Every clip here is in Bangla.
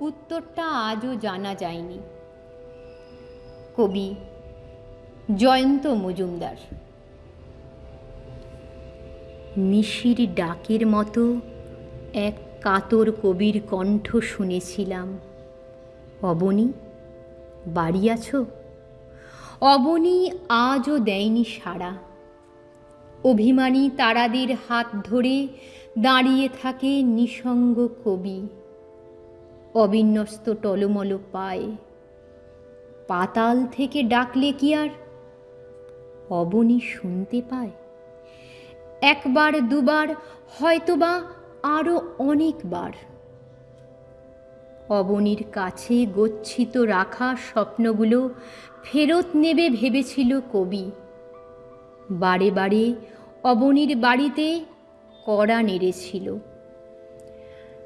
উত্তরটা আজও জানা যায়নি। কবি জয়ন্ত মজুমদার। নিশির ডাকের মতো এক কাতর কবির কণ্ঠ শুনেছিলাম। অবনী, বাড়ি আছো? অবনী আজও দেয়নি সাড়া। অভিমানী তারাদের হাত ধরে দাঁড়িয়ে থাকে নিসঙ্গ কবি। অবিন্যস্ত টলমল পায় পাতাল থেকে ডাকলে কি আর অবনী শুনতে পায়? একবার, দুবার, হয়তোবা আরও অনেকবার। অবনীর কাছে গচ্ছিত রাখা স্বপ্নগুলো ফেরত নেবে ভেবেছিল কবি। বারে বারে অবনীর বাড়িতে কড়া নেড়েছিল।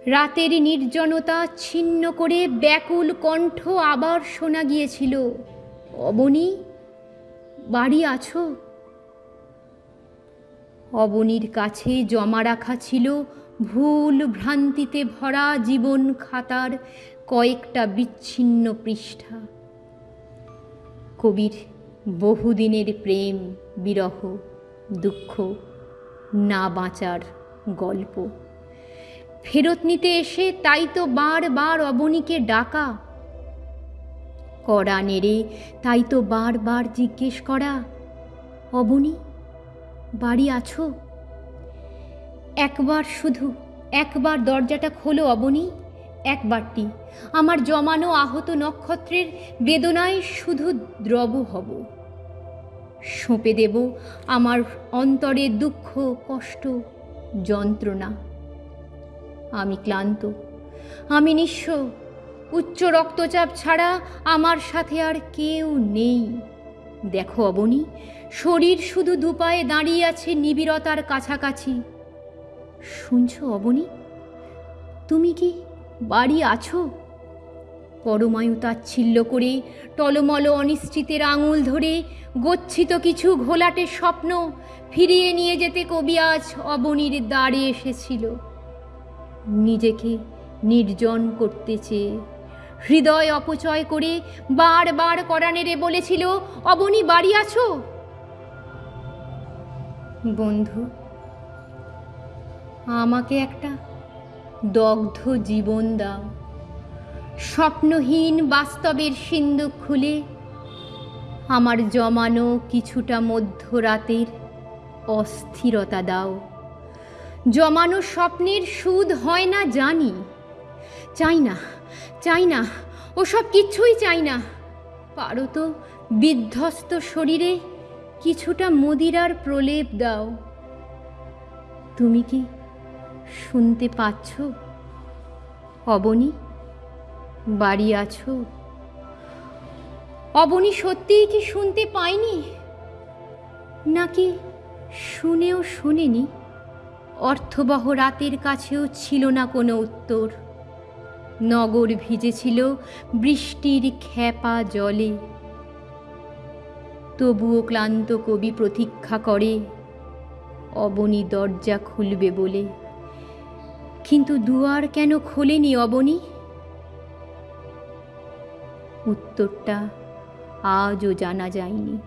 রাতের নির্জনতা ছিন্ন করে ব্যাকুল কণ্ঠ আবার শোনা গিয়েছিল, অবনী, বাড়ি আছো? অবনীর কাছে জমা রাখা ছিল ভুল ভ্রান্তিতে ভরা জীবন খাতার কয়েকটা বিচ্ছিন্ন পৃষ্ঠা। কবির বহুদিনের প্রেম, বিরহ, দুঃখ, না বাঁচার গল্প। ফেরত নিতে এসে তাই তো বারবার অবনীকে ডাকা। কড়া নেড়ে তাই তো বারবার জিজ্ঞেস করা, অবনী, বাড়ি আছো? একবার শুধু, একবার দরজাটা খোলো অবনী, একবারটি। আমার জমানো আহত নক্ষত্রের বেদনায় শুধু দ্রব হব। সঁপে দেব আমার অন্তরে দুঃখ, কষ্ট, যন্ত্রণা। আমি ক্লান্ত। আমি নিঃস্ব। উচ্চ রক্তচাপ ছাড়া আমার সাথে আর কেউ নেই। দেখো অবনী, শরীর শুধু দুপায়ে দাঁড়িয়ে আছে নিবিড়তার কাছাকাছি। শুনছ অবনি, তুমি কি বাড়ি আছো? পরমায়ু তাচ্ছিল্য করে টলমল অনিশ্চিতের আঙুল ধরে গচ্ছিত কিছু ঘোলাটে স্বপ্ন ফিরিয়ে নিয়ে যেতে কবি আজ অবনীর দ্বারে এসেছিল। নিজেকে নির্জন করতে চেয়ে হৃদয় অপচয় করে বারবার করা নেড়ে বলেছিল, অবনী, বাড়ি আছো? বন্ধু, আমাকে একটা দগ্ধ জীবন দাও। স্বপ্নহীন বাস্তবের সিন্ধুক খুলে আমার জমানো কিছুটা মধ্যরাতের অস্থিরতা দাও। জমানো স্বপ্নের সুদ হয় না জানি। চাই না চাই না, ওসব কিচ্ছুই চাই না। পারো তো বিধ্বস্ত শরীরে কিছুটা মদিরার প্রলেপ দাও। তুমি কি শুনতে পাচ্ছ? অবনী, বাড়ি আছো? অবনী সত্যিই কি শুনতে পাইনি নাকি শুনেও শুনেনি? অর্থবহ রাতের কাছেও ছিল না কোনো উত্তর। নগর ভিজেছিল বৃষ্টির খ্যাপা জলে। তবুও ক্লান্ত কবি প্রতীক্ষা করে, অবনী দরজা খুলবে বলে। কিন্তু দুয়ার কেন খোলেনি অবনী? উত্তরটা আজও জানা যায়নি।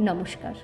নমস্কার।